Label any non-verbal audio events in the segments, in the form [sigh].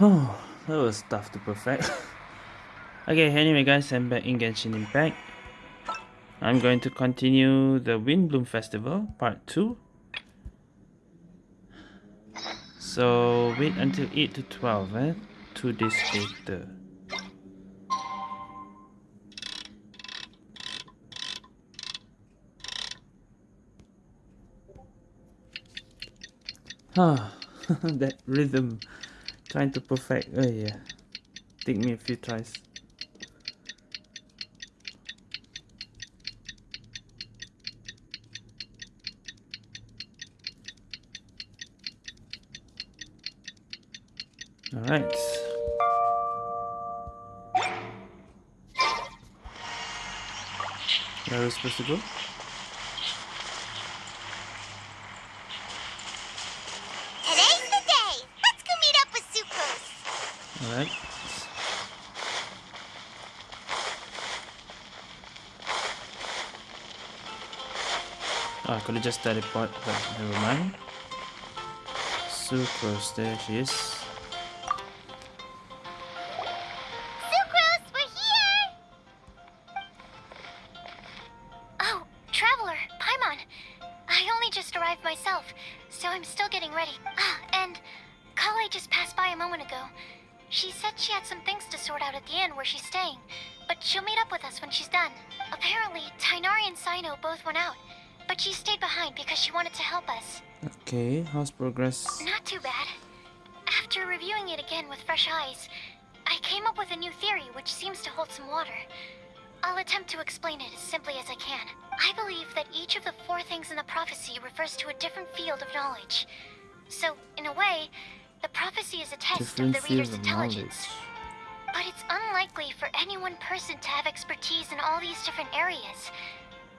Oh, [sighs] that was tough to perfect. [laughs] okay, anyway guys, I'm back in Genshin Impact. I'm going to continue the Windblume Festival, part 2. So, wait until 8 to 12, eh? 2 days later. Ah, [sighs] that rhythm. Trying to perfect. Oh yeah. Take me a few tries. Alright. Where are we supposed to go? Alright. Oh, I could have just teleport, but never mind. Sucrose, there she is. But she stayed behind because she wanted to help us. Okay, how's progress? Not too bad. After reviewing it again with fresh eyes, I came up with a new theory which seems to hold some water. I'll attempt to explain it as simply as I can. I believe that each of the four things in the prophecy refers to a different field of knowledge. So, in a way, the prophecy is a test Different of the reader's of intelligence. But it's unlikely for any one person to have expertise in all these different areas.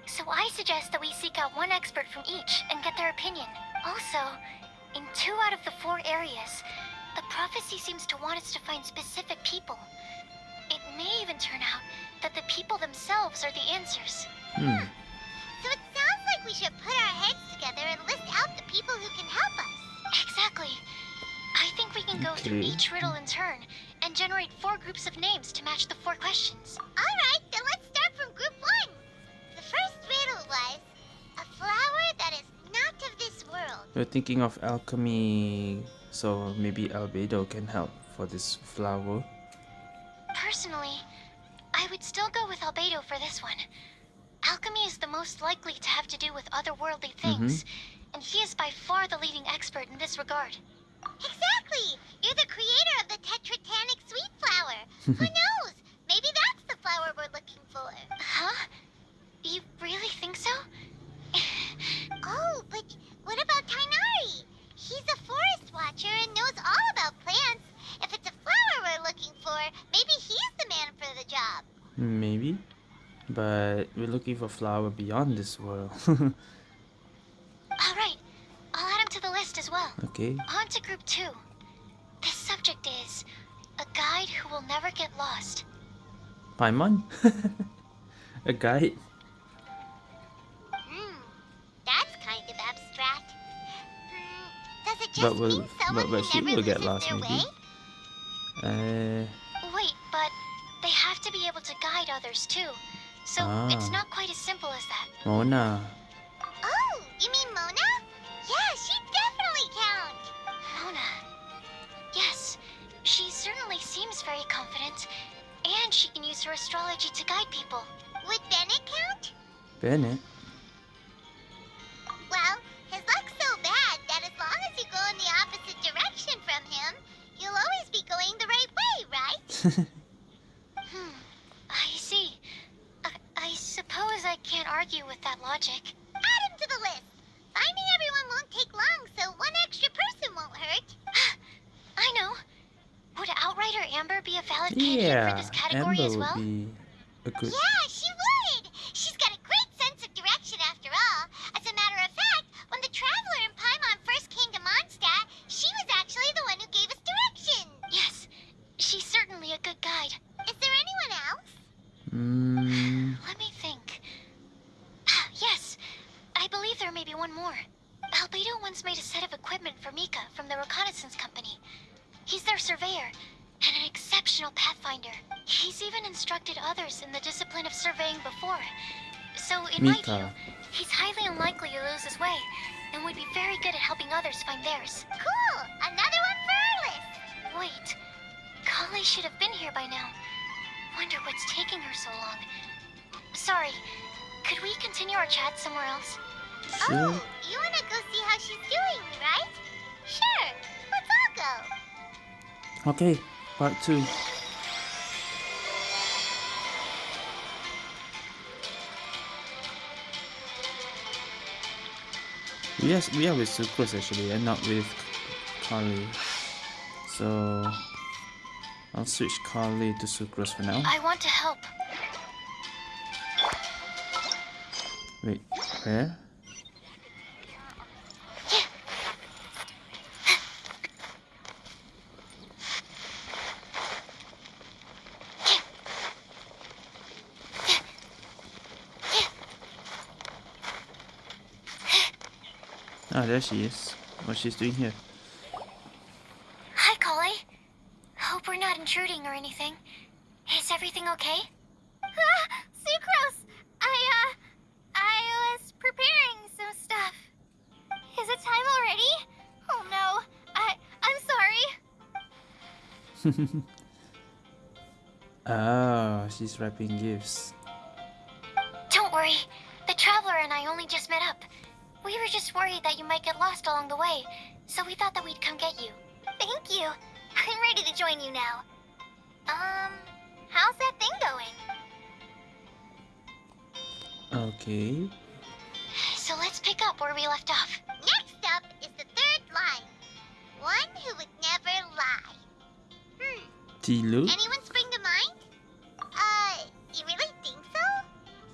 So I suggest that we seek out one expert from each and get their opinion. Also, in two out of the four areas, the prophecy seems to want us to find specific people. It may even turn out that the people themselves are the answers. Hmm. So it sounds like we should put our heads together and list out the people who can help us. Exactly. I think we can go through each riddle in turn and generate four groups of names to match the four questions. Alright, then let's start from group one. The first riddle was a flower that is not of this world. We're thinking of alchemy, so maybe Albedo can help for this flower. Personally, I would still go with Albedo for this one. Alchemy is the most likely to have to do with otherworldly mm-hmm. things, and he is by far the leading expert in this regard. Exactly! You're the creator of the Tetratanic sweet flower. [laughs] Who knows? Maybe that's the flower we're looking for. Huh? You really think so? [laughs] oh, but what about Tighnari? He's a forest watcher and knows all about plants. If it's a flower we're looking for, maybe he's the man for the job. Maybe. But we're looking for a flower beyond this world. [laughs] All right, I'll add him to the list as well. okay. On to group two. This subject is a guide who will never get lost. Paimon? [laughs] A guide? But will- but- but she will get lost, maybe. Uh, Wait, but they have to be able to guide others too. So it's Ah. not quite as simple as that. Mona. Oh, you mean Mona? Yeah, she definitely counts. Mona. Yes, she certainly seems very confident, and she can use her astrology to guide people. Would Bennett count? Bennett. From him, you'll always be going the right way, right? [laughs] Hmm, I see. I, I suppose I can't argue with that logic. Add him to the list. Finding everyone won't take long, so one extra person won't hurt. [gasps] I know. Would Outrider Amber be a valid candidate for this category Amber as well? would be a good. Yeah, she would. Mm, Let me think. Ah, yes, I believe there may be one more. Albedo once made a set of equipment for Mika from the reconnaissance company. He's their surveyor and an exceptional pathfinder. He's even instructed others in the discipline of surveying before. So, in my view, he's highly unlikely to lose his way and would be very good at helping others find theirs. Cool! Another one for our list! Wait, Collei should have been here by now. Wonder what's taking her so long. Sorry, could we continue our chat somewhere else? Sure. Oh, you wanna go see how she's doing, right? Sure, let's all go. Okay, part two. Yes, we are with Sucrose actually, and not with Collei. So I'll switch Collei to Sucrose for now. I want to help. Wait, where? Ah, there she is. What she's doing here? I'm. [laughs] Ah, she's wrapping gifts. Don't worry. The Traveler and I only just met up. We were just worried that you might get lost along the way, so we thought that we'd come get you. Thank you. [laughs] I'm ready to join you now. Um, how's that thing going? Okay. So let's pick up where we left off. Next up is the third line. One who would never lie. Diluc? anyone spring to mind? Uh, you really think so?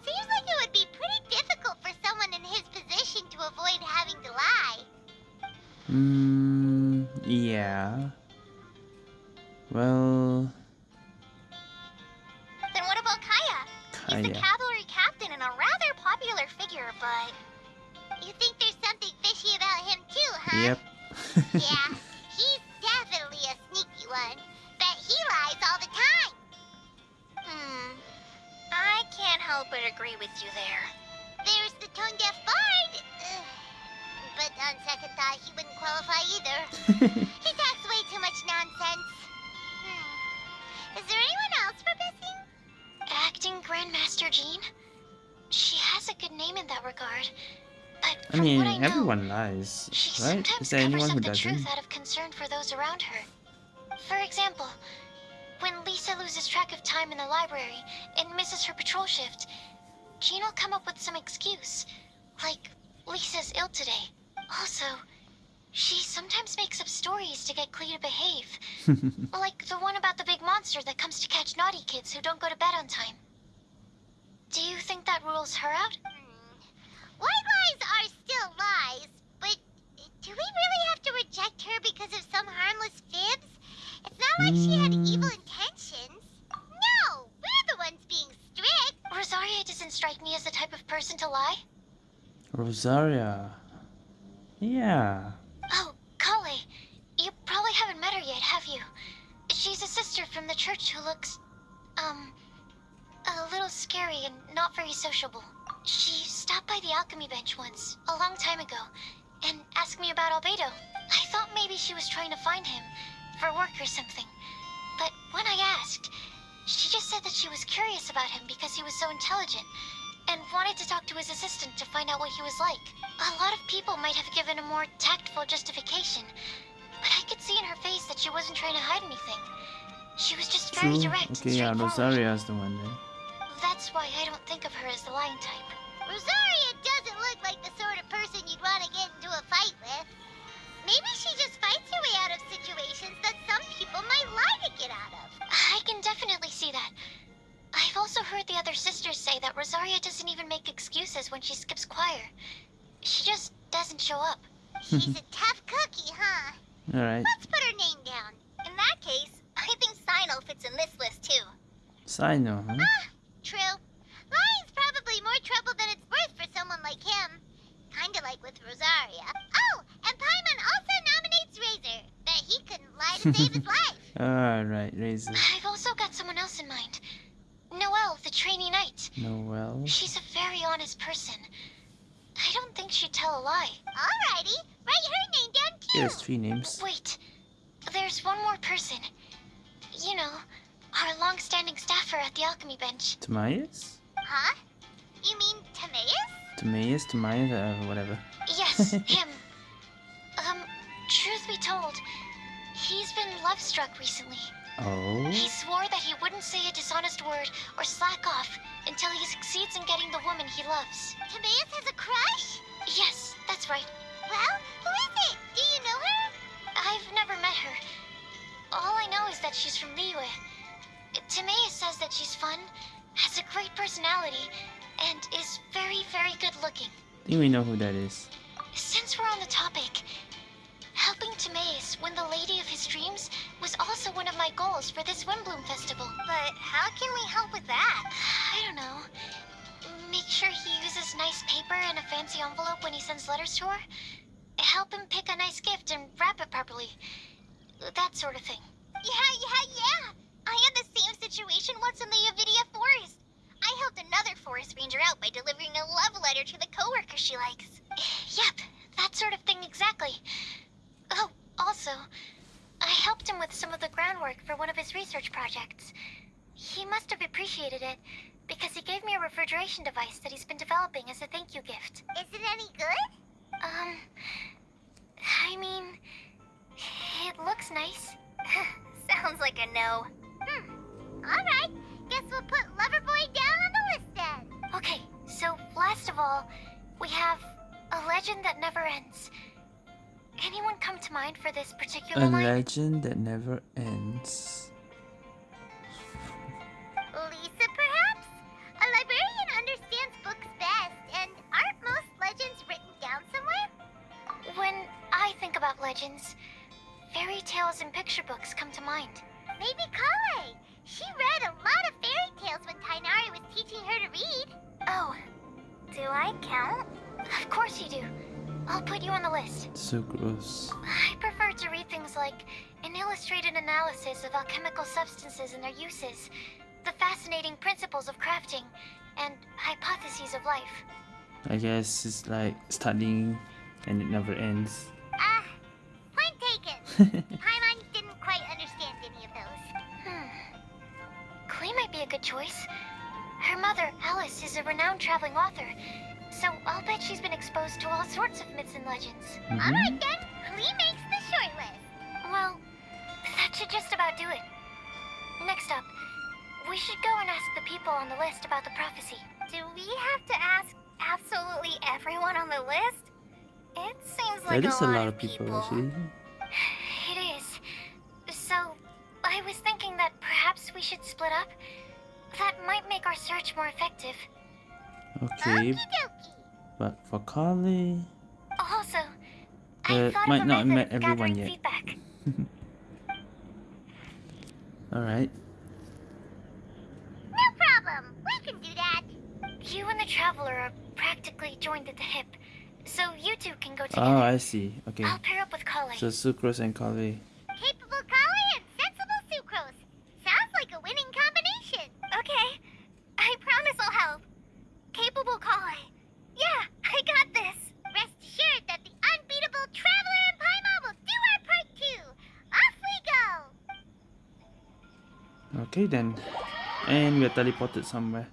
Seems like it would be pretty difficult for someone in his position to avoid having to lie. Hmm. Yeah. Well, Then what about Kaeya? He's the cavalry captain and a rather popular figure, but... You think there's something fishy about him too, huh? Yep. [laughs] yeah, he's definitely a sneaky one. Bet he lies all the time. Hmm. I can't help but agree with you there. There's the tone deaf bard. Ugh. But on second thought, he wouldn't qualify either. [laughs] he talks way too much nonsense. Hmm. Is there anyone else we're missing? Acting Grandmaster Jean? She has a good name in that regard. But I mean, what I know, everyone lies, she right? sometimes Is there covers anyone up who the doesn't? truth out of concern for those around her. For example, when Lisa loses track of time in the library and misses her patrol shift, Jean will come up with some excuse, like Lisa's ill today. Also, she sometimes makes up stories to get Klee to behave, [laughs] like the one about the big monster that comes to catch naughty kids who don't go to bed on time. Do you think that rules her out? Hmm. White lies are still lies, but do we really have to reject her because of some harmless fibs? It's not like she had evil intentions. No, we're the ones being strict. Rosaria doesn't strike me as the type of person to lie. Rosaria. Yeah. Oh, Collei, you probably haven't met her yet, have you? She's a sister from the church who looks, um, a little scary and not very sociable. She stopped by the alchemy bench once, a long time ago, and asked me about Albedo. I thought maybe she was trying to find him, for work or something. But when I asked, she just said that she was curious about him because he was so intelligent, and wanted to talk to his assistant to find out what he was like. A lot of people might have given a more tactful justification, but I could see in her face that she wasn't trying to hide anything. She was just very True. direct Okay, yeah, and straightforward. Rosaria's the one then. That's why I don't think of her as the lion type. Rosaria doesn't look like the sort of person you'd want to get into a fight with. Maybe she just fights her way out of situations that some people might lie to get out of. I can definitely see that. I've also heard the other sisters say that Rosaria doesn't even make excuses when she skips choir. She just doesn't show up. She's a [laughs] tough cookie, huh? Alright. Let's put her name down. In that case, I think Cyno fits in this list too. Cyno, huh? Ah, true. Lying's probably more trouble than it's worth for someone like him. Kinda like with Rosaria. Oh, and Paimon also nominates Razor. Bet he couldn't lie to save his life. [laughs] Alright, Razor. I've also got someone else in mind. Noelle, the trainee knight. Noelle. She's a very honest person. I don't think she'd tell a lie. Alrighty, write her name down too. There's three names. Wait, there's one more person. You know, our long-standing staffer at the alchemy bench. Timaeus? Huh? You mean Timaeus? Timaeus, Timaeus, uh, whatever. Yes, [laughs] him. Um, truth be told, he's been love-struck recently. Oh? He swore that he wouldn't say a dishonest word or slack off until he succeeds in getting the woman he loves. Timaeus has a crush? Yes, that's right. Well, who is it? Do you know her? I've never met her. All I know is that she's from Liyue. Timaeus says that she's fun, has a great personality, and is very, very good looking. I think we know who that is. Since we're on the topic, helping Timaeus win the lady of his dreams was also one of my goals for this Windblume Festival. But how can we help with that? I don't know. Make sure he uses nice paper and a fancy envelope when he sends letters to her. Help him pick a nice gift and wrap it properly. That sort of thing. Yeah, yeah, yeah. I had the same situation once in the Avidya Forest. I helped another forest ranger out by delivering a love letter to the coworker she likes. [sighs] Yep, that sort of thing exactly. Oh, also, I helped him with some of the groundwork for one of his research projects. He must have appreciated it because he gave me a refrigeration device that he's been developing as a thank you gift. Is it any good? Um, I mean, it looks nice. [laughs] Sounds like a no. Hmm. Alright, guess we'll put Loverboy down on the list then. Okay, so last of all, we have a legend that never ends. Anyone come to mind for this particular A line? legend that never ends. Lisa, perhaps? A librarian understands books best, and aren't most legends written down somewhere? When I think about legends, fairy tales and picture books come to mind. Maybe Collei. She read a lot of fairy tales when Tighnari was teaching her to read. Oh, Do I count? of course you do. I'll put you on the list. Sucrose. I prefer to read things like an illustrated analysis of alchemical substances and their uses, the fascinating principles of crafting, and hypotheses of life. I guess it's like studying and it never ends. Ah, point taken. [laughs] Paimon didn't quite understand any of those. Hmm. Klee might be a good choice. Her mother, Alice, is a renowned traveling author, so I'll bet she's been exposed to all sorts of myths and legends. Mhm. Alright then, Klee makes the short list. Well, that should just about do it. Next up, we should go and ask the people on the list about the prophecy. Do we have to ask absolutely everyone on the list? It seems like That is a a lot, lot of people actually. It is. So, I was thinking that perhaps we should split up. That might make our search more effective. Okay, Okie dokie. But for Collei, Also, I Uh, might not method met everyone yet. [laughs] alright. No problem. We can do that. You and the Traveler are practically joined at the hip, so you two can go together. Oh, I see. Okay. I'll pair up with Collei. So Sucrose and Collei. Okay then. And we are teleported somewhere.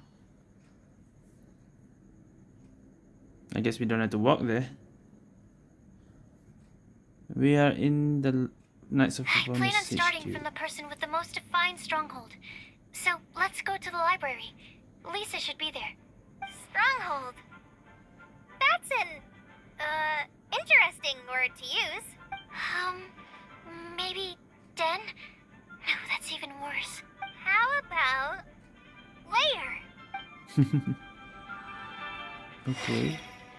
I guess we don't have to walk there. We are in the Knights of I plan on starting HQ. from the person with the most defined stronghold. So let's go to the library. Lisa should be there. Stronghold. That's an, uh, interesting word to use. Um, maybe Den? No, that's even worse. How about layer? [laughs] okay.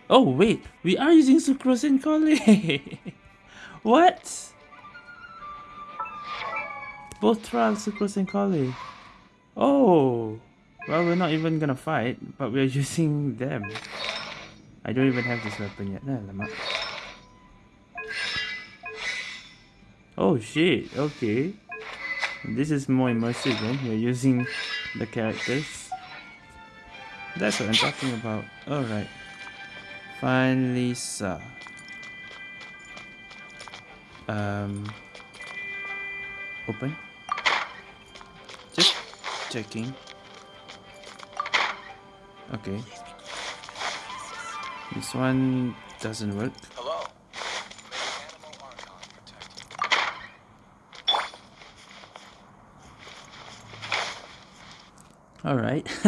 Oh wait, we are using Sucrose and Collei. [laughs] what? Both trials Sucrose and Collei. Oh. Well, we're not even gonna fight, but we're [laughs] using them. I don't even have this weapon yet. Nah. Oh shit, okay. This is more immersive when you're using the characters. That's what I'm talking about. Alright. Find Lisa. Um open. Just checking. Okay. This one doesn't work. Alright. [laughs]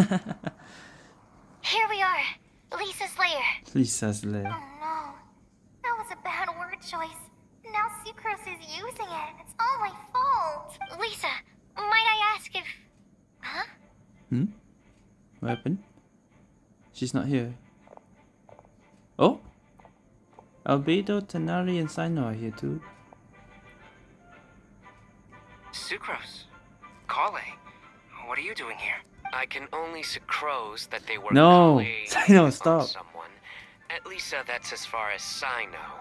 Here we are, Lisa's lair. Lisa's lair. Oh no. That was a bad word choice. Now Sucrose is using it. It's all my fault. Lisa, might I ask if. Huh? Hmm? What happened? She's not here. Oh? Albedo, Tighnari, and Cyno are here too. Can only sucrose that they were No! Cyno, [laughs] stop. someone. At least uh, that's as far as I know.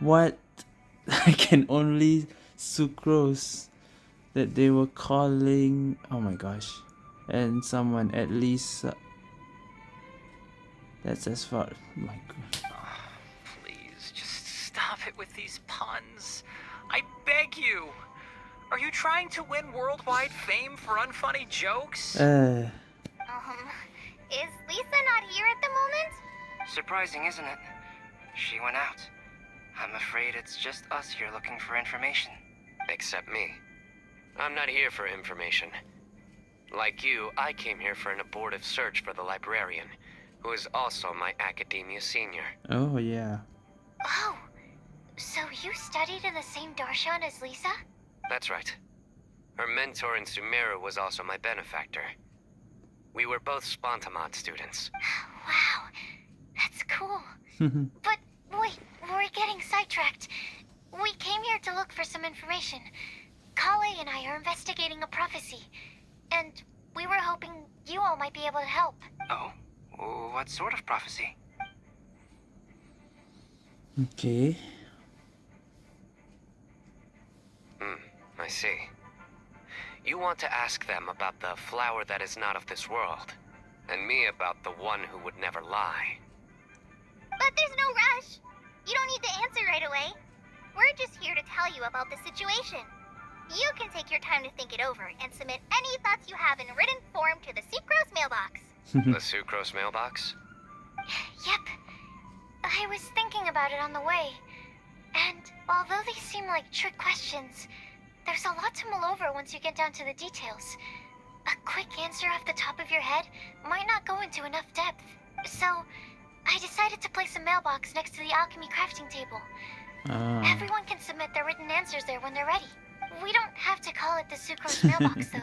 What? [laughs] I can only sucrose that they were calling. Oh my gosh. And someone at least. Uh, that's as far. My god. Please, just stop it with these puns. I beg you. Are you trying to win worldwide fame for unfunny jokes? Uh. Is Lisa not here at the moment? Surprising, isn't it? She went out. I'm afraid it's just us here looking for information. Except me. I'm not here for information. Like you, I came here for an abortive search for the librarian, who is also my academia senior. Oh yeah. Oh, so you studied in the same darshan as Lisa? That's right. Her mentor in Sumeru was also my benefactor. We were both Spantamad students. [sighs] Wow, that's cool. [laughs] But wait, we're getting sidetracked. We came here to look for some information. Collei and I are investigating a prophecy, and we were hoping you all might be able to help. Oh? What sort of prophecy? okay. Hmm, I see. You want to ask them about the flower that is not of this world, and me about the one who would never lie. But there's no rush. You don't need to answer right away. We're just here to tell you about the situation. You can take your time to think it over and submit any thoughts you have in written form to the Sucrose mailbox. [laughs] the sucrose mailbox? [sighs] Yep. I was thinking about it on the way. And although they seem like trick questions, there's a lot to mull over once you get down to the details. A quick answer off the top of your head might not go into enough depth. So, I decided to place a mailbox next to the alchemy crafting table. Ah. Everyone can submit their written answers there when they're ready. We don't have to call it the Sucrose mailbox, [laughs] though.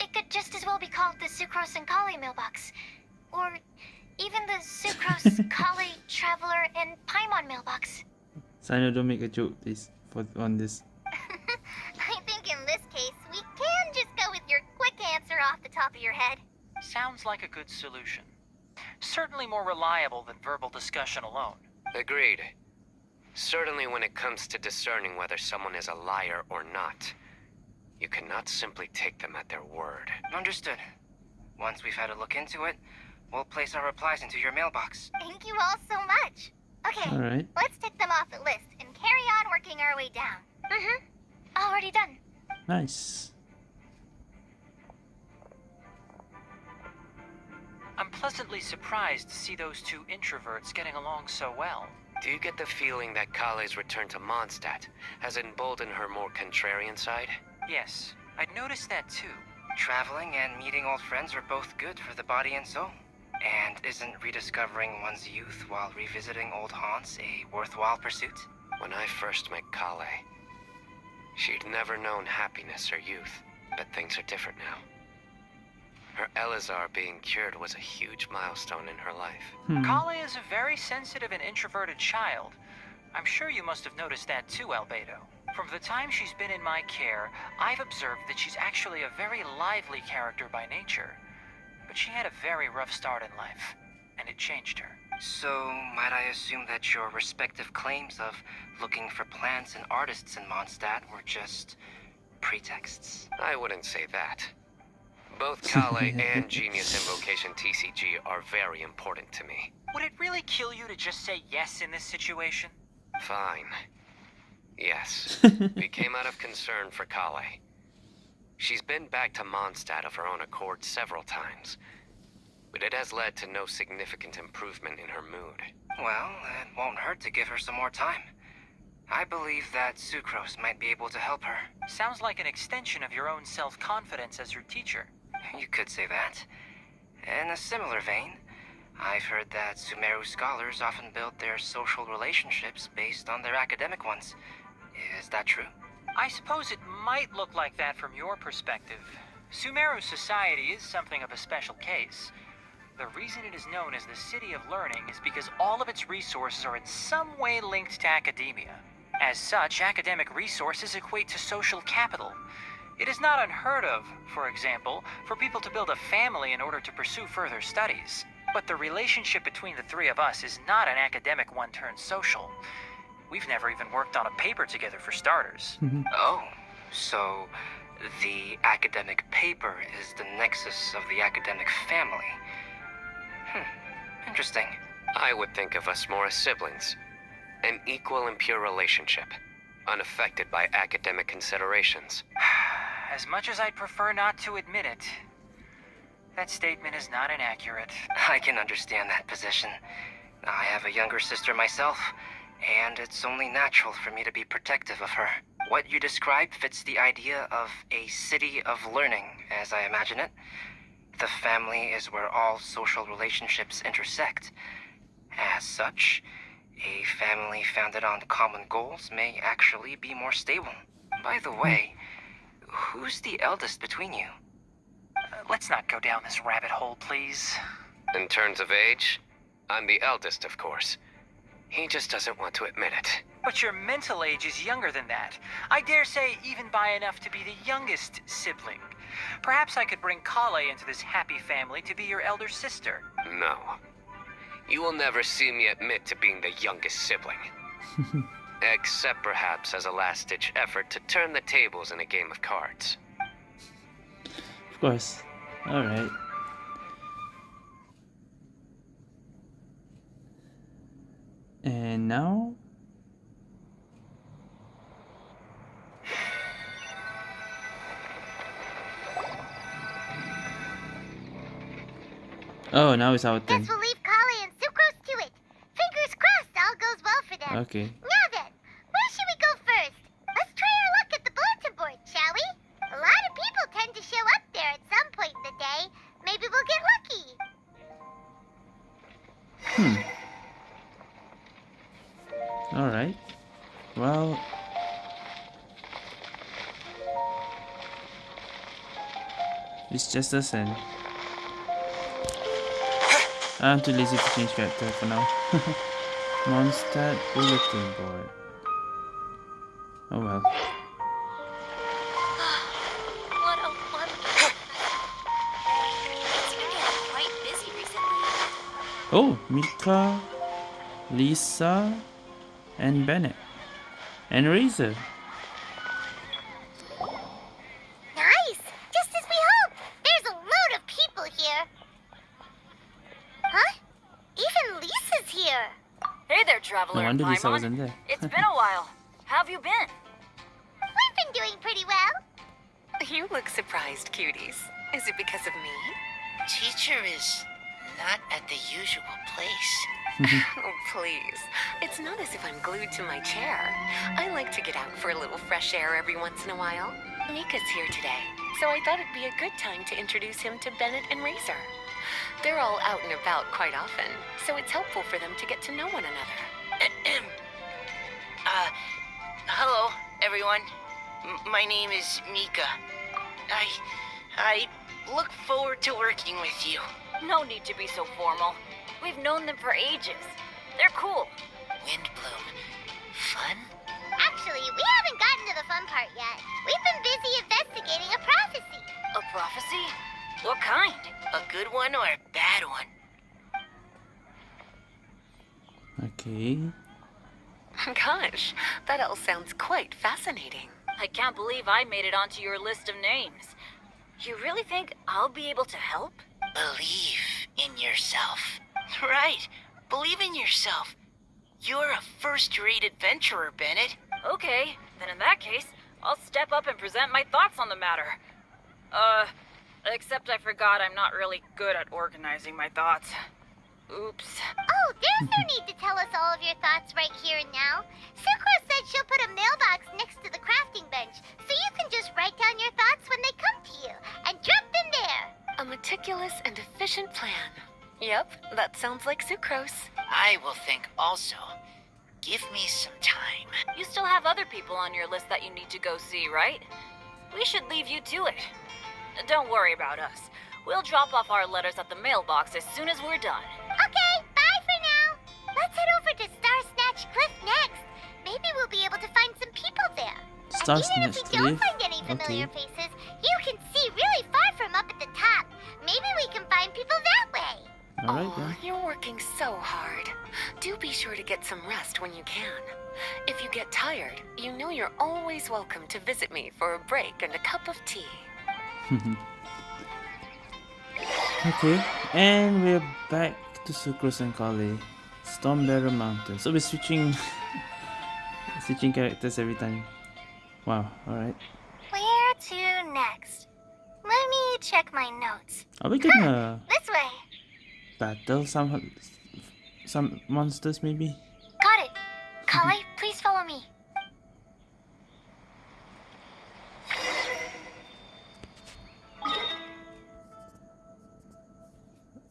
It could just as well be called the Sucrose and Collei mailbox. Or even the Sucrose, [laughs] Collei, Traveler, and Paimon mailbox. Cyno, don't make a joke, please, for on this. I think in this case, we can just go with your quick answer off the top of your head. Sounds like a good solution. Certainly more reliable than verbal discussion alone. Agreed. Certainly when it comes to discerning whether someone is a liar or not, you cannot simply take them at their word. Understood. Once we've had a look into it, we'll place our replies into your mailbox. Thank you all so much. Okay, Alright. let's tick them off the list and carry on working our way down. Mm-hmm. Already done. Nice. I'm pleasantly surprised to see those two introverts getting along so well. Do you get the feeling that Collei's return to Mondstadt has emboldened her more contrarian side? Yes, I'd noticed that too. Traveling and meeting old friends are both good for the body and soul. And isn't rediscovering one's youth while revisiting old haunts a worthwhile pursuit? When I first met Collei, she'd never known happiness or youth, but things are different now. Her Eleazar being cured was a huge milestone in her life. Hmm. Collei is a very sensitive and introverted child. I'm sure you must have noticed that too, Albedo. From the time she's been in my care, I've observed that she's actually a very lively character by nature. But she had a very rough start in life, and it changed her. So, might I assume that your respective claims of looking for plants and artists in Mondstadt were just pretexts. I wouldn't say that. Both [laughs] Collei and Genius Invocation TCG are very important to me. Would it really kill you to just say yes in this situation? Fine. Yes. [laughs] we came out of concern for Collei. She's been back to Mondstadt of her own accord several times. But it has led to no significant improvement in her mood. Well, it won't hurt to give her some more time. I believe that Sucrose might be able to help her. Sounds like an extension of your own self-confidence as your teacher. You could say that. In a similar vein, I've heard that Sumeru scholars often build their social relationships based on their academic ones. Is that true? I suppose it might look like that from your perspective. Sumeru society is something of a special case. The reason it is known as the City of Learning is because all of its resources are in some way linked to academia. As such, academic resources equate to social capital. It is not unheard of, for example, for people to build a family in order to pursue further studies. But the relationship between the three of us is not an academic one turned social. We've never even worked on a paper together for starters. Mm-hmm. Oh, so the academic paper is the nexus of the academic family. Hmm, interesting. I would think of us more as siblings. An equal and pure relationship, unaffected by academic considerations. [sighs] As much as I'd prefer not to admit it, that statement is not inaccurate. I can understand that position. I have a younger sister myself, and it's only natural for me to be protective of her. What you describe fits the idea of a city of learning, as I imagine it. The family is where all social relationships intersect. As such, a family founded on common goals may actually be more stable. By the way, who's the eldest between you? Uh, let's not go down this rabbit hole, please. In terms of age, I'm the eldest, of course. He just doesn't want to admit it. But your mental age is younger than that. I dare say even by enough to be the youngest sibling. Perhaps I could bring Collei into this happy family to be your elder sister. No. You will never see me admit to being the youngest sibling. [laughs] Except perhaps as a last-ditch effort to turn the tables in a game of cards. Of course. Alright. And now? Oh, now it's our turn. Guess we'll leave Collei and Sucrose to it. Fingers crossed all goes well for them. Okay. Now then, where should we go first? Let's try our luck at the bulletin board, shall we? A lot of people tend to show up there at some point in the day. Maybe we'll get lucky. Hmm. Alright. Well. It's just us and I'm too lazy to change character for now. [laughs] Mondstadt bulletin board. Oh well. Ah, what a wonderful It's been getting quite busy recently. Oh, Mika, Lisa, and Bennett. And Razor. Wonder Lisa Paimon. wasn't there. it's been a while. How have you been? We've been doing pretty well. You look surprised, cuties. Is it because of me? Teacher is not at the usual place. [laughs] Oh, please. It's not as if I'm glued to my chair. I like to get out for a little fresh air every once in a while. Mika's here today, so I thought it'd be a good time to introduce him to Bennett and Razor. They're all out and about quite often, so it's helpful for them to get to know one another. Everyone. M- my name is Mika. I, I look forward to working with you. No need to be so formal. We've known them for ages. They're cool. Windblume. Fun? Actually, we haven't gotten to the fun part yet. We've been busy investigating a prophecy. A prophecy? What kind? A good one or a bad one? Okay. [laughs] Gosh, that all sounds quite fascinating. I can't believe I made it onto your list of names. You really think I'll be able to help? Believe in yourself. [laughs] Right. Believe in yourself. You're a first-rate adventurer, Bennett. Okay, then in that case, I'll step up and present my thoughts on the matter. Uh, except I forgot I'm not really good at organizing my thoughts. Oops. Oh, there's no need to tell us all of your thoughts right here and now. Sucro said she'll put a mailbox next to the crafting bench, so you can just write down your thoughts when they come to you, and drop them there. A meticulous and efficient plan. Yep, that sounds like sucrose. I will think also. Give me some time. You still have other people on your list that you need to go see, right? We should leave you to it. Don't worry about us. We'll drop off our letters at the mailbox as soon as we're done. Okay, bye for now. Let's head over to Star Snatch Cliff next. Maybe we'll be able to find some people there. Star and even if Snatch we don't Cliff? find any familiar Okay. faces, you can see really far from up at the top. Maybe we can find people that way. Alright Aw, then. you're working so hard. Do be sure to get some rest when you can. If you get tired, you know you're always welcome to visit me for a break and a cup of tea. [laughs] okay, and we're back to Sucrose and Collei. Stormbearer Mountain. So we're switching [laughs] switching characters every time. Wow, alright. Where to next? Let me check my notes. Are we gonna This way. battle some some monsters maybe? Got it. Collei, please follow me.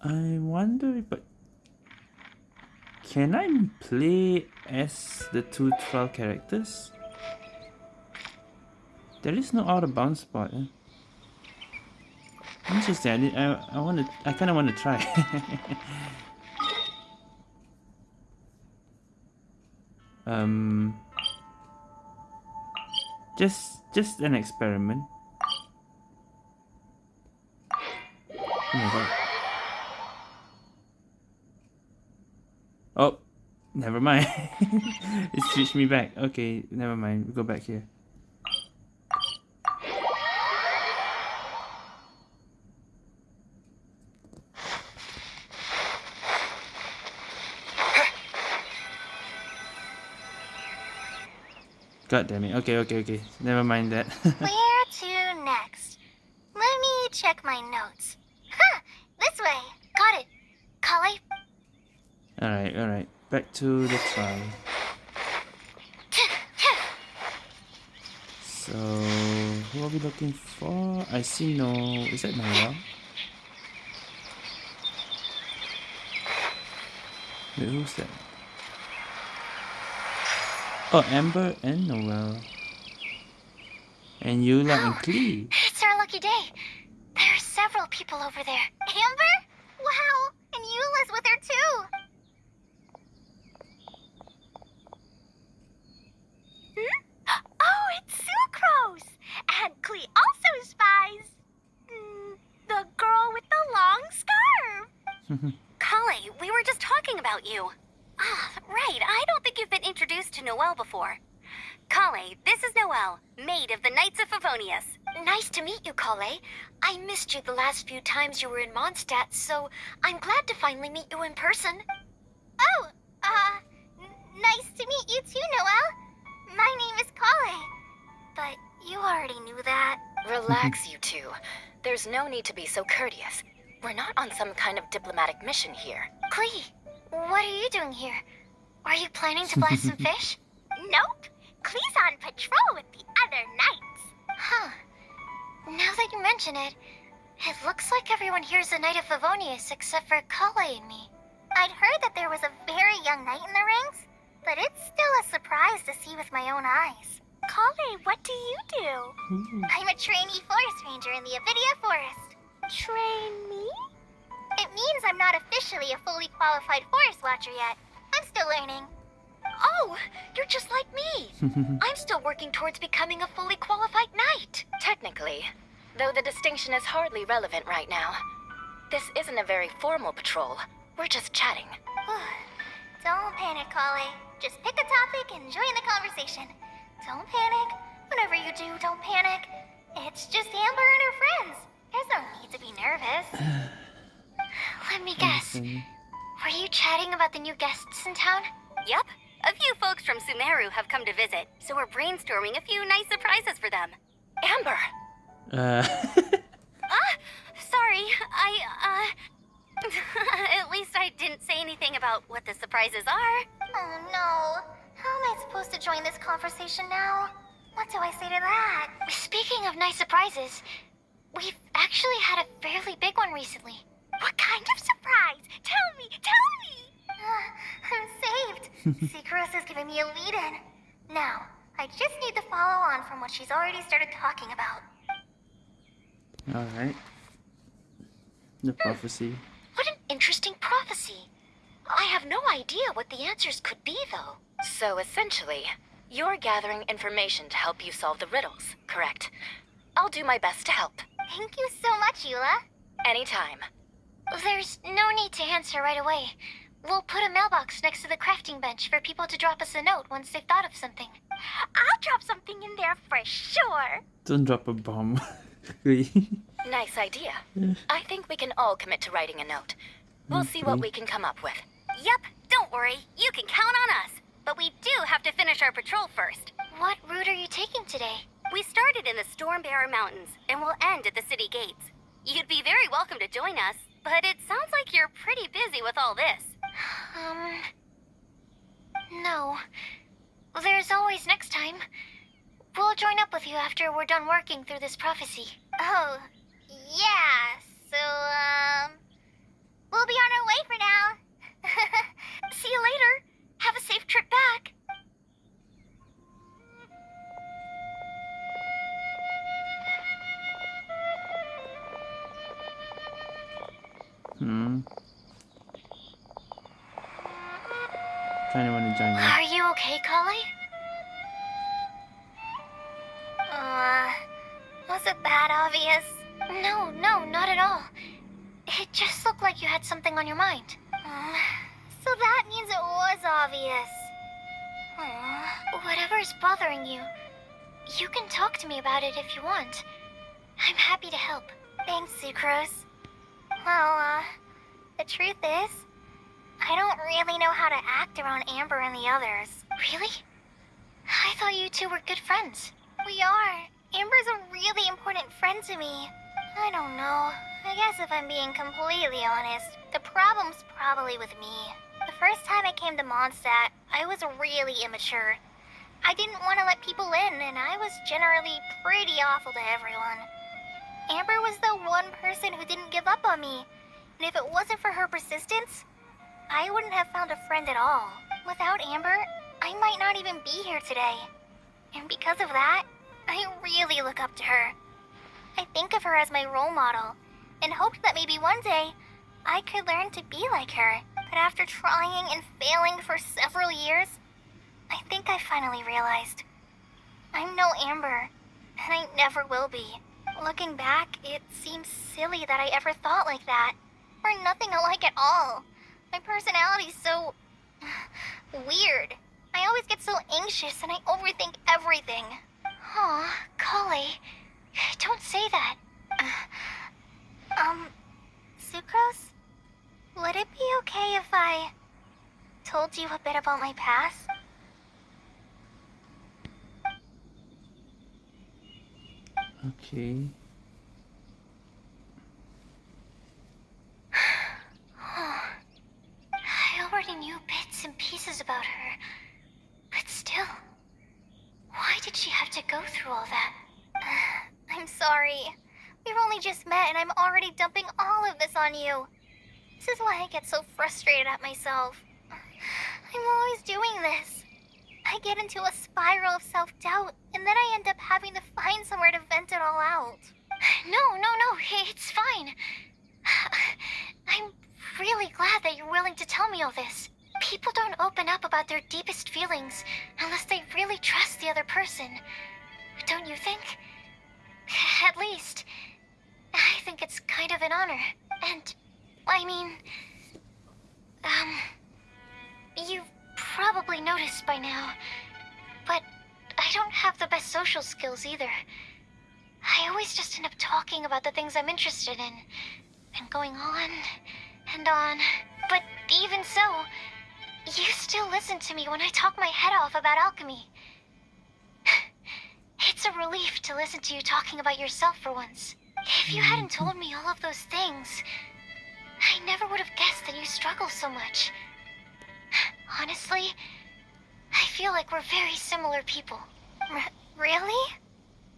I wonder if... but can I play as the two trial characters? There is no out of bounds spot. Eh? Interesting. I, I I want to. I kind of want to try. [laughs] um. Just just an experiment. Oh my god. Oh, never mind. [laughs] it switched me back. Okay, never mind. We go back here. God damn it. Okay, okay, okay. Never mind that. [laughs] Oh, Where to next? Let me check my notes. Huh, this way. Got it. Collei, alright, alright. Back to the trial. So, who are we looking for? I see no. Is that Noelle? Wait, who's that? Oh, Amber and Noelle. And Eula and oh, Klee. It's our lucky day. There are several people over there. Amber? Wow, and Eula's with her too. Hmm? Oh, it's Sucrose! And also spies. Mm, the girl with the long scarf. [laughs] Collei, we were just talking about you. Ah, right. I don't think you've been introduced to Noelle before. Collei, this is Noelle, maid of the Knights of Favonius. Nice to meet you, Collei. I missed you the last few times you were in Mondstadt, so I'm glad to finally meet you in person. Oh, uh, nice to meet you too, Noelle. My name is Collei. But you already knew that. Relax, you two. There's no need to be so courteous. We're not on some kind of diplomatic mission here. Klee, what are you doing here? Are you planning to buy some [laughs] fish? Nope. Klee's on patrol with the other knights. Huh. Now that you mention it, it looks like everyone here is a Knight of Favonius except for Collei and me. I'd heard that there was a very young knight in the rings, but it's still a surprise to see with my own eyes. Collei, what do you do? Hmm. I'm a trainee forest ranger in the Avidya Forest. Trainee? It means I'm not officially a fully qualified forest watcher yet. I'm still learning. Oh, you're just like me. [laughs] I'm still working towards becoming a fully qualified knight. Technically, though the distinction is hardly relevant right now. This isn't a very formal patrol. We're just chatting. [sighs] Don't panic, Collei. Just pick a topic and join the conversation. Don't panic. Whatever you do, don't panic. It's just Amber and her friends. There's no need to be nervous. [sighs] Let me guess. Were you chatting about the new guests in town? Yep. A few folks from Sumeru have come to visit, so we're brainstorming a few nice surprises for them. Amber! [laughs] Uh, Ah! Sorry, I, uh. [laughs] At least I didn't say anything about what the surprises are. Oh no. How am I supposed to join this conversation now? What do I say to that? Speaking of nice surprises, we've actually had a fairly big one recently. What kind of surprise? Tell me, tell me! Uh, I'm saved. [laughs] Sucrose is giving me a lead in. Now, I just need to follow on from what she's already started talking about. Alright. The prophecy. What an interesting prophecy. I have no idea what the answers could be, though. So essentially, you're gathering information to help you solve the riddles, correct? I'll do my best to help. Thank you so much, Eula. Anytime. There's no need to answer right away. We'll put a mailbox next to the crafting bench for people to drop us a note once they've thought of something. I'll drop something in there for sure. Don't drop a bomb. [laughs] Nice idea. I think we can all commit to writing a note. We'll see what we can come up with. Yep, don't worry. You can count on us. But we do have to finish our patrol first. What route are you taking today? We started in the Stormbearer Mountains and we'll end at the city gates. You'd be very welcome to join us, but it sounds like you're pretty busy with all this. [sighs] Um. No. There's always next time. We'll join up with you after we're done working through this prophecy. Oh, yeah. So, um, we'll be on our way for now. [laughs] See you later. Have a safe trip back. Hmm. Kinda wanna join you. Are you okay, Collei? uh, was it that obvious? No, no, not at all. It just looked like you had something on your mind. So that means it was obvious. Aw. Whatever's bothering you, you can talk to me about it if you want. I'm happy to help. Thanks, Sucrose. Well, uh, the truth is, I don't really know how to act around Amber and the others. Really? I thought you two were good friends. We are. Amber's a really important friend to me. I don't know. I guess if I'm being completely honest, the problem's probably with me. The first time I came to Mondstadt, I was really immature. I didn't want to let people in, and I was generally pretty awful to everyone. Amber was the one person who didn't give up on me, and if it wasn't for her persistence, I wouldn't have found a friend at all. Without Amber, I might not even be here today. And because of that, I really look up to her. I think of her as my role model, and hoped that maybe one day I could learn to be like her. But after trying and failing for several years, I think I finally realized I'm no Amber, and I never will be. Looking back, it seems silly that I ever thought like that. We're nothing alike at all. My personality's so [sighs] weird. I always get so anxious and I overthink everything. Aw, Collei. Don't say that. [sighs] Um, Sucrose? Would it be okay if I told you a bit about my past? Okay. [sighs] I already knew bits and pieces about her. But still, why did she have to go through all that? [sighs] I'm sorry. We've only just met and I'm already dumping all of this on you. This is why I get so frustrated at myself. I'm always doing this. I get into a spiral of self doubt, and then I end up having to find somewhere to vent it all out. No, no, no, it's fine. I'm really glad that you're willing to tell me all this. People don't open up about their deepest feelings unless they really trust the other person. Don't you think? At least, I think it's kind an honor. And, I mean, um, you've probably noticed by now, but I don't have the best social skills either. I always just end up talking about the things I'm interested in, and going on and on. But even so, you still listen to me when I talk my head off about alchemy. [sighs] It's a relief to listen to you talking about yourself for once. If you hadn't told me all of those things, I never would have guessed that you struggle so much. Honestly, I feel like we're very similar people. R really?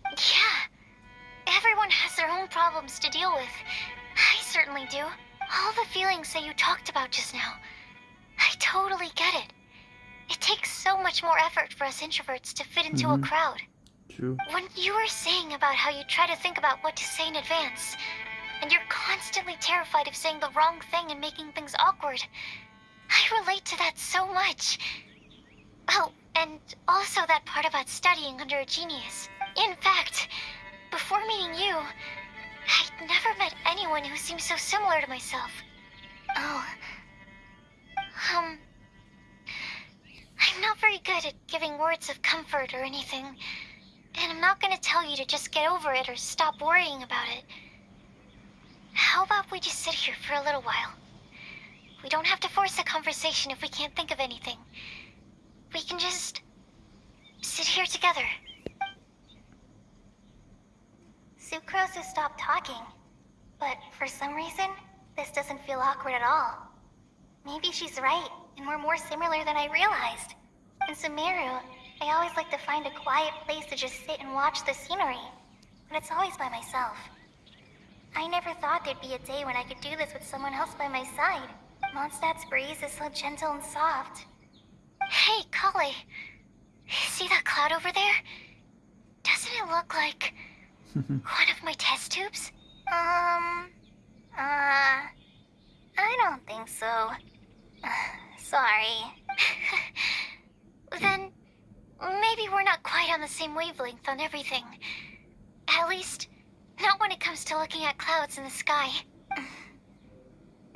Yeah. Everyone has their own problems to deal with. I certainly do. All the feelings that you talked about just now. I totally get it. It takes so much more effort for us introverts to fit into Mhm. a crowd. True. When you were saying about how you try to think about what to say in advance, and you're constantly terrified of saying the wrong thing and making things awkward, I relate to that so much. Oh, and also that part about studying under a genius. In fact, before meeting you, I'd never met anyone who seemed so similar to myself. Oh. Um. I'm not very good at giving words of comfort or anything. And I'm not gonna tell you to just get over it or stop worrying about it. How about we just sit here for a little while? We don't have to force a conversation if we can't think of anything. We can just sit here together. Sucrose has stopped talking, but for some reason, this doesn't feel awkward at all. Maybe she's right, and we're more similar than I realized. And Sumeru, I always like to find a quiet place to just sit and watch the scenery, but it's always by myself. I never thought there'd be a day when I could do this with someone else by my side. Mondstadt's breeze is so gentle and soft. Hey, Collei. See that cloud over there? Doesn't it look like [laughs] one of my test tubes? Um, uh, I don't think so. [sighs] Sorry. [laughs] then maybe we're not quite on the same wavelength on everything. At least, not when it comes to looking at clouds in the sky.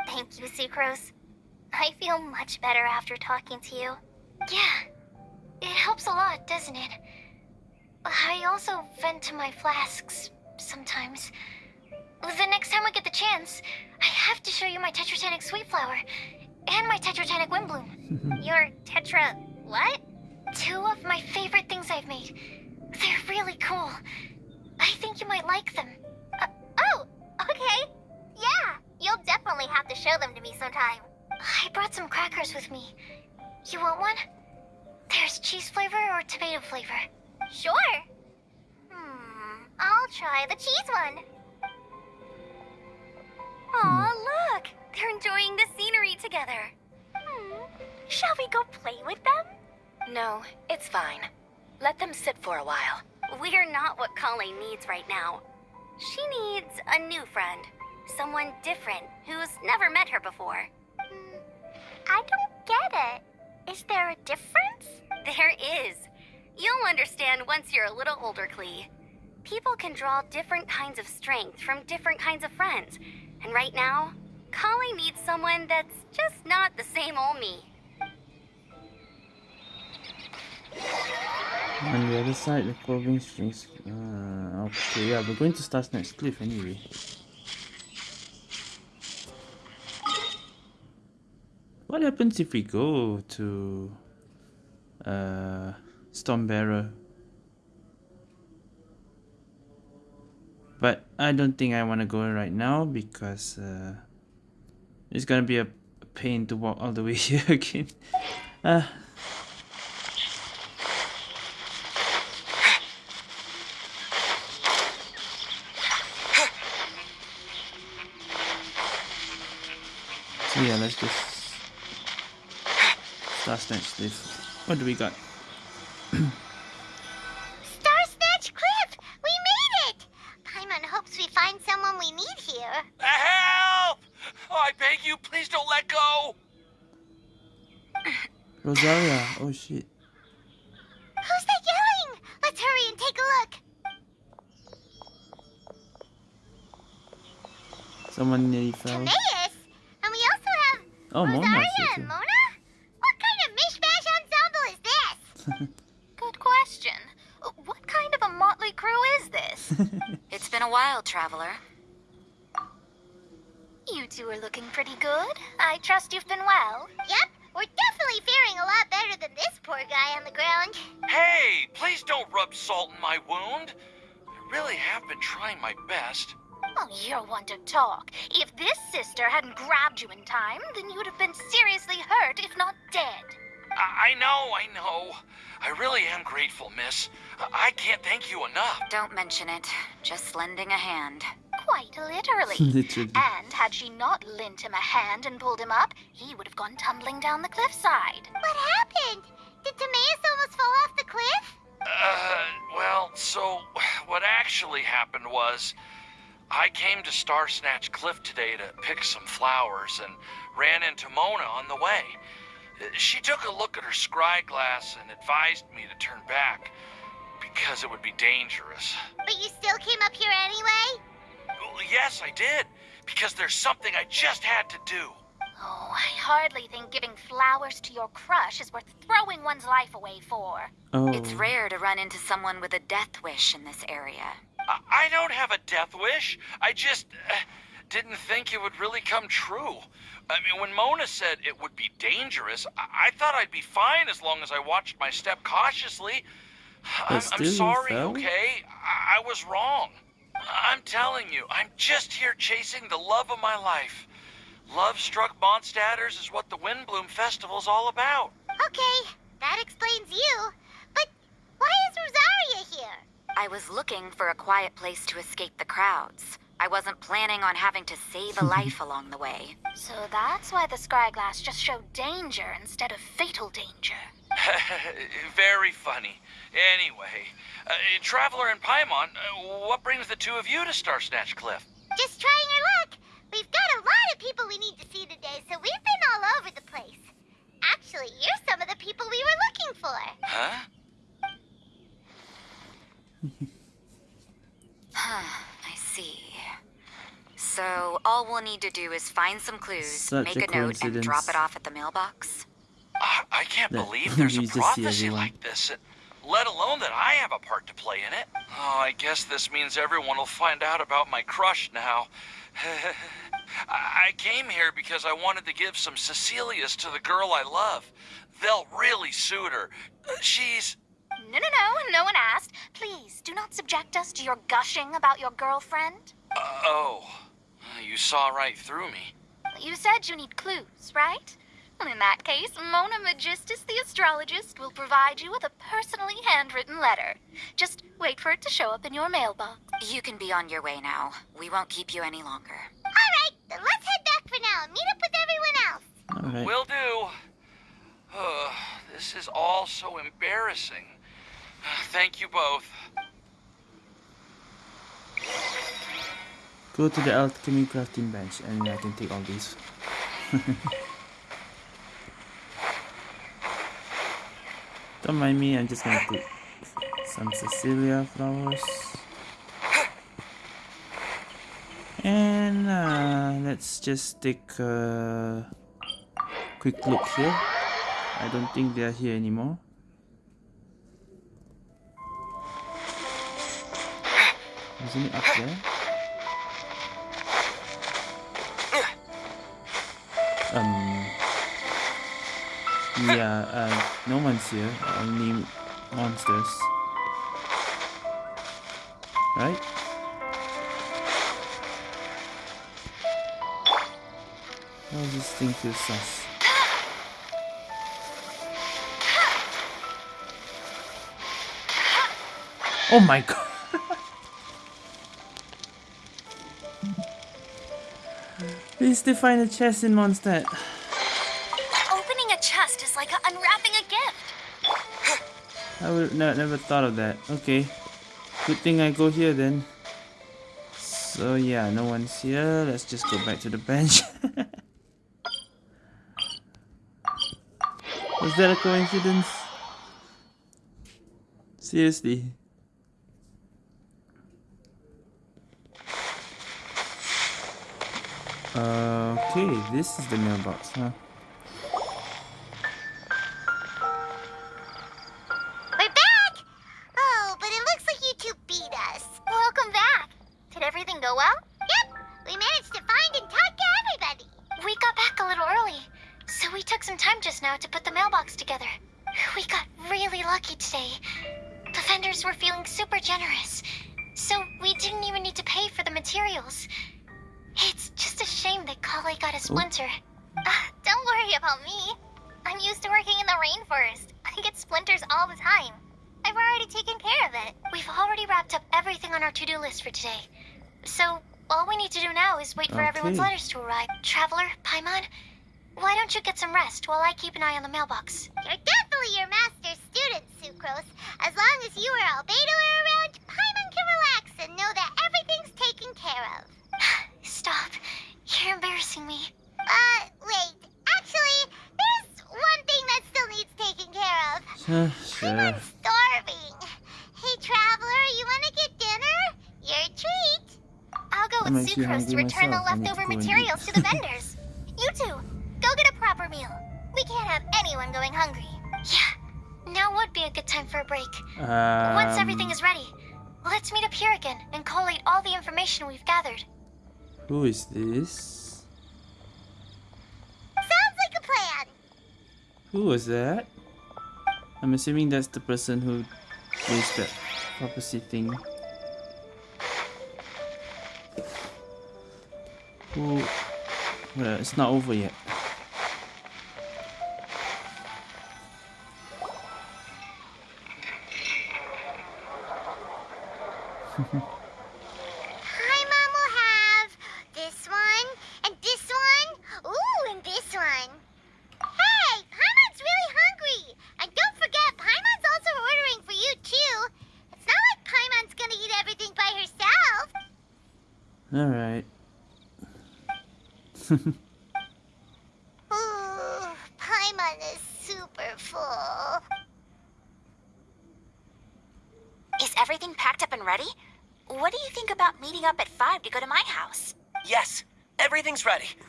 Thank you, Sucrose. I feel much better after talking to you. Yeah, it helps a lot, doesn't it? I also vent to my flasks sometimes. The next time I get the chance, I have to show you my Tetratanic Sweet Flower and my Tetratanic Windblume. [laughs] Your Tetra. what? Two of my favorite things I've made. They're really cool. I think you might like them. Uh, oh, okay. Yeah, you'll definitely have to show them to me sometime. I brought some crackers with me. You want one? There's cheese flavor or tomato flavor. Sure. Hmm, I'll try the cheese one. Aw, look! They're enjoying the scenery together. Hmm. Shall we go play with them? No, it's fine. Let them sit for a while. We're not what Collei needs right now. She needs a new friend. Someone different who's never met her before. Hmm, I don't get it. Is there a difference? There is. You'll understand once you're a little older, Klee. People can draw different kinds of strength from different kinds of friends. And right now, Collei needs someone that's just not the same old me. On the other side, the clothing strings. Uh, okay, yeah, we're going to start next cliff anyway. What happens if we go to uh, Stormbearer? But I don't think I want to go right now because uh, it's gonna be a pain to walk all the way [laughs] here again. Uh, So yeah, let's just start next cliff. What do we got? [clears throat] Star Snatch Cliff! We made it! Paimon hopes we find someone we need here. Help! Oh, I beg you, please don't let go! [clears throat] Rosaria. Oh shit. Who's that yelling? Let's hurry and take a look. Someone nearly fell. Timaeus? And we also have Oh, Mona's Rosaria here and too. Mona? What kind of mishmash ensemble is this? [laughs] Good question. [laughs] it's been a while, traveler. You two are looking pretty good. I trust you've been well. Yep, we're definitely faring a lot better than this poor guy on the ground. Hey, please don't rub salt in my wound. I really have been trying my best. Oh, you're one to talk. If this sister hadn't grabbed you in time, then you would have been seriously hurt, if not dead. I, I know, I know. I really am grateful, miss. I, I can't thank you enough. Don't mention it. Just lending a hand. Quite literally. [laughs] Literally. And had she not lent him a hand and pulled him up, he would have gone tumbling down the cliffside. What happened? Did Timaeus almost fall off the cliff? Uh, well, so what actually happened was I came to Star Snatch Cliff today to pick some flowers and ran into Mona on the way. She took a look at her scry glass and advised me to turn back because it would be dangerous. But you still came up here anyway? Well, yes, I did, because there's something I just had to do. Oh, I hardly think giving flowers to your crush is worth throwing one's life away for. Oh. It's rare to run into someone with a death wish in this area. I, I don't have a death wish. I just uh, didn't think it would really come true. I mean, when Mona said it would be dangerous, I, I thought I'd be fine as long as I watched my step cautiously. [sighs] I'm, I'm sorry, fell? okay? I, I was wrong. I'm telling you, I'm just here chasing the love of my life. Love Struck Mondstadters is what the Windblume Festival's all about. Okay, that explains you. But why is Rosaria here? I was looking for a quiet place to escape the crowds. I wasn't planning on having to save a [laughs] life along the way. So that's why the scryglass just showed danger instead of fatal danger. [laughs] Very funny. Anyway, uh, Traveler and Paimon, uh, what brings the two of you to Star Snatch Cliff? Just trying our luck. We've got a lot of people we need to see today, so we've been all over the place. Actually, you're some of the people we were looking for. Huh? [laughs] I see. So all we'll need to do is find some clues, Such make a a, note, and drop it off at the mailbox. I, I can't That believe [laughs] there's a we just see prophecy like this, uh, let alone that I have a part to play in it. Oh, I guess this means everyone will find out about my crush now. [laughs] I I came here because I wanted to give some Cecilias to the girl I love. They'll really suit her. Uh, She's. No, no, no, no one asked. Please, do not subject us to your gushing about your girlfriend. Uh, oh. You saw right through me. You said you need clues, right? Well, in that case, Mona Megistus the astrologist will provide you with a personally handwritten letter. Just wait for it to show up in your mailbox. You can be on your way now. We won't keep you any longer. All right, then let's head back for now and meet up with everyone else. Alright. Will do. Uh, this is all so embarrassing. Thank you both. Go to the alchemy crafting bench and I can take all these. [laughs] Don't mind me, I'm just gonna put some Cecilia flowers. And uh, let's just take a quick look here. I don't think they are here anymore. Isn't it up there? Um. Yeah, uh, no one's here. Only monsters. Right? Does this thing sus? Oh my god! Please define a chest in Mondstadt. Opening a chest is like unwrapping a gift. I would no, never thought of that. Okay. Good thing I go here then. So yeah, no one's here. Let's just go back to the bench. [laughs] Was that a coincidence? Seriously. Uh, okay, this is the mailbox, huh? Is this? Sounds like a plan. Who was that? I'm assuming that's the person who raised that prophecy thing. Who? Well, it's not over yet.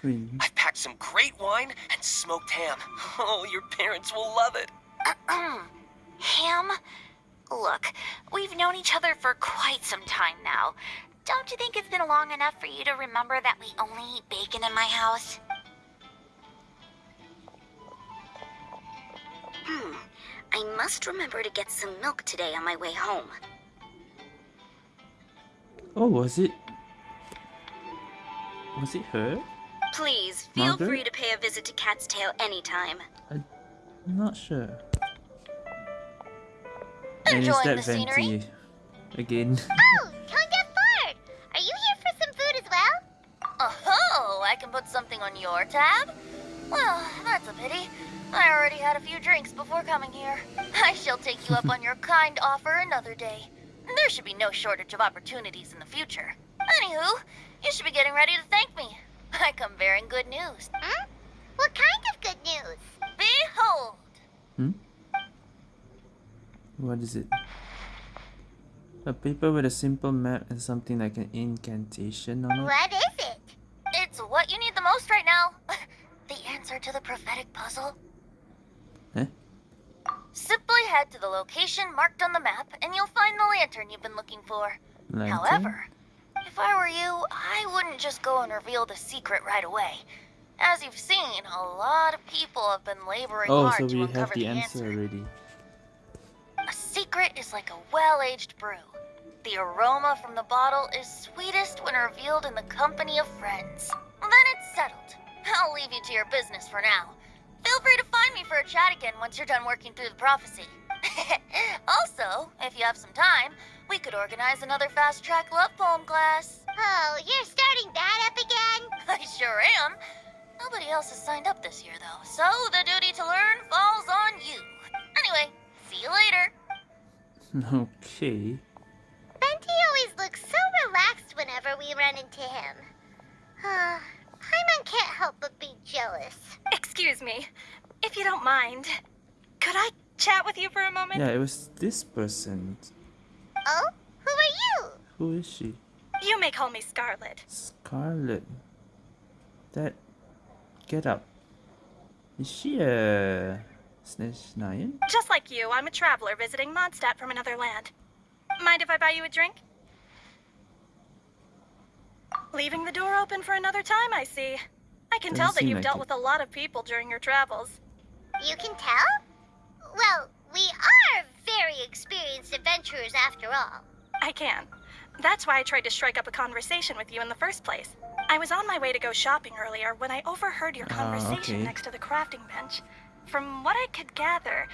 Ready. Queen. I've packed some great wine and smoked ham. [laughs] Oh, your parents will love it. Ham? Look, we've known each other for quite some time now. Don't you think it's been long enough for you to remember that we only eat bacon in my house? Hmm. I must remember to get some milk today on my way home. Oh, was it? Was it her? Please, feel Margaret? free to pay a visit to Cat's Tail anytime. I'm not sure. Enjoying that the scenery? Again? [laughs] Oh, Tone-deaf Bard! Are you here for some food as well? Oh, I can put something on your tab? Well, that's a pity. I already had a few drinks before coming here. I shall take you up [laughs] on your kind offer another day. There should be no shortage of opportunities in the future. Anywho, you should be getting ready to thank me. I come bearing good news. Hmm? What kind of good news? Behold! Hmm? What is it? A paper with a simple map and something like an incantation on it? What is it? It's what you need the most right now. [laughs] the answer to the prophetic puzzle. Eh? Simply head to the location marked on the map and you'll find the lantern you've been looking for. Lantern? However, if I were you, I wouldn't just go and reveal the secret right away. As you've seen, a lot of people have been laboring Oh, hard so to uncover have the the answer already. A secret is like a well-aged brew. The aroma from the bottle is sweetest when revealed in the company of friends. Then it's settled. I'll leave you to your business for now. Feel free to find me for a chat again once you're done working through the prophecy. [laughs] also, if you have some time, we could organize another fast-track love poem class. Oh, you're starting that up again? [laughs] I sure am. Nobody else has signed up this year, though, so the duty to learn falls on you. Anyway, see you later. [laughs] Okay. Venti always looks so relaxed whenever we run into him. Uh, Paimon can't help but be jealous. Excuse me, if you don't mind, could I chat with you for a moment? Yeah, it was this person. Oh? Who are you? Who is she? You may call me Scarlet. Scarlet. That. Get up. Is she a. Snezhnayan? Just like you, I'm a traveler visiting Mondstadt from another land. Mind if I buy you a drink? Leaving the door open for another time, I see. I can Doesn't tell that you've like dealt it. with a lot of people during your travels. You can tell? Well, we are very experienced adventurers after all. I can. That's why I tried to strike up a conversation with you in the first place. I was on my way to go shopping earlier when I overheard your Ah, conversation okay. next to the crafting bench. From what I could gather,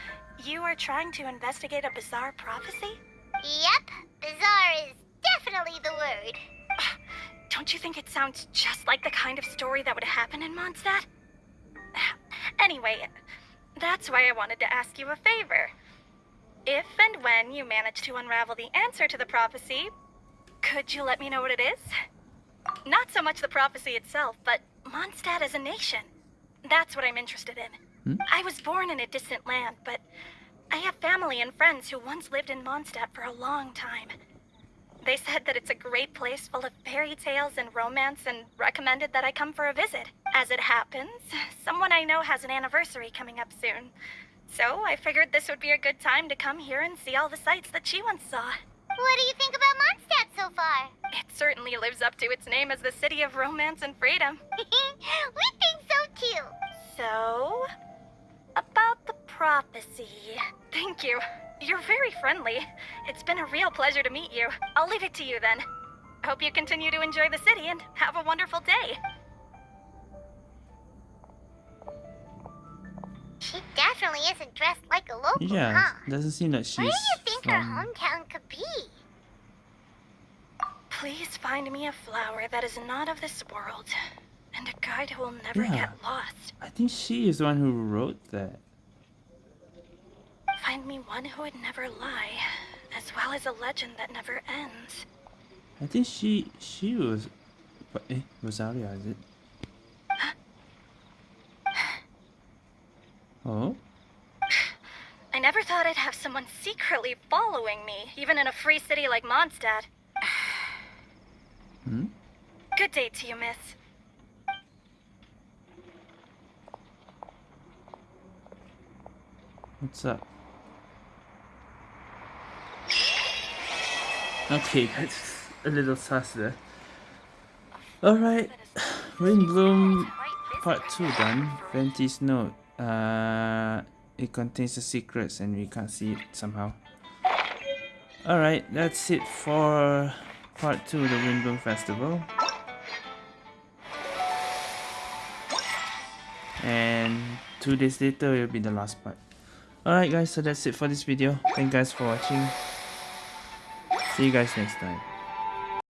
you are trying to investigate a bizarre prophecy? Yep, bizarre is definitely the word. [sighs] Don't you think it sounds just like the kind of story that would happen in Mondstadt? [sighs] Anyway, that's why I wanted to ask you a favor. If and when you manage to unravel the answer to the prophecy, could you let me know what it is? Not so much the prophecy itself, but Mondstadt as a nation. That's what I'm interested in. Hmm? I was born in a distant land, but I have family and friends who once lived in Mondstadt for a long time. They said that it's a great place full of fairy tales and romance and recommended that I come for a visit. As it happens, someone I know has an anniversary coming up soon. So I figured this would be a good time to come here and see all the sights that she once saw. What do you think about Mondstadt so far? It certainly lives up to its name as the city of romance and freedom. [laughs] we think so too. So, about the prophecy. Thank you. You're very friendly. It's been a real pleasure to meet you. I'll leave it to you then. Hope you continue to enjoy the city and have a wonderful day. Definitely isn't dressed like a local, Yeah, huh? doesn't seem that like Where do you think her hometown could be? Please find me a flower that is not of this world, and a guide who will never Yeah. get lost. I think she is the one who wrote that. Find me one who would never lie, as well as a legend that never ends. I think she she was. But eh, Rosaria is it? Oh, [sighs] I never thought I'd have someone secretly following me, even in a free city like Mondstadt. [sighs] hmm. Good day to you, miss. What's up? Okay, [laughs] that's a little sus there. Alright, [sighs] Windblume Part 2 done. Venti's note. Uh, it contains the secrets and we can't see it somehow. Alright, that's it for Part 2 of the Windblume Festival. And two days later will be the last part. Alright guys, so that's it for this video. Thank you guys for watching. See you guys next time.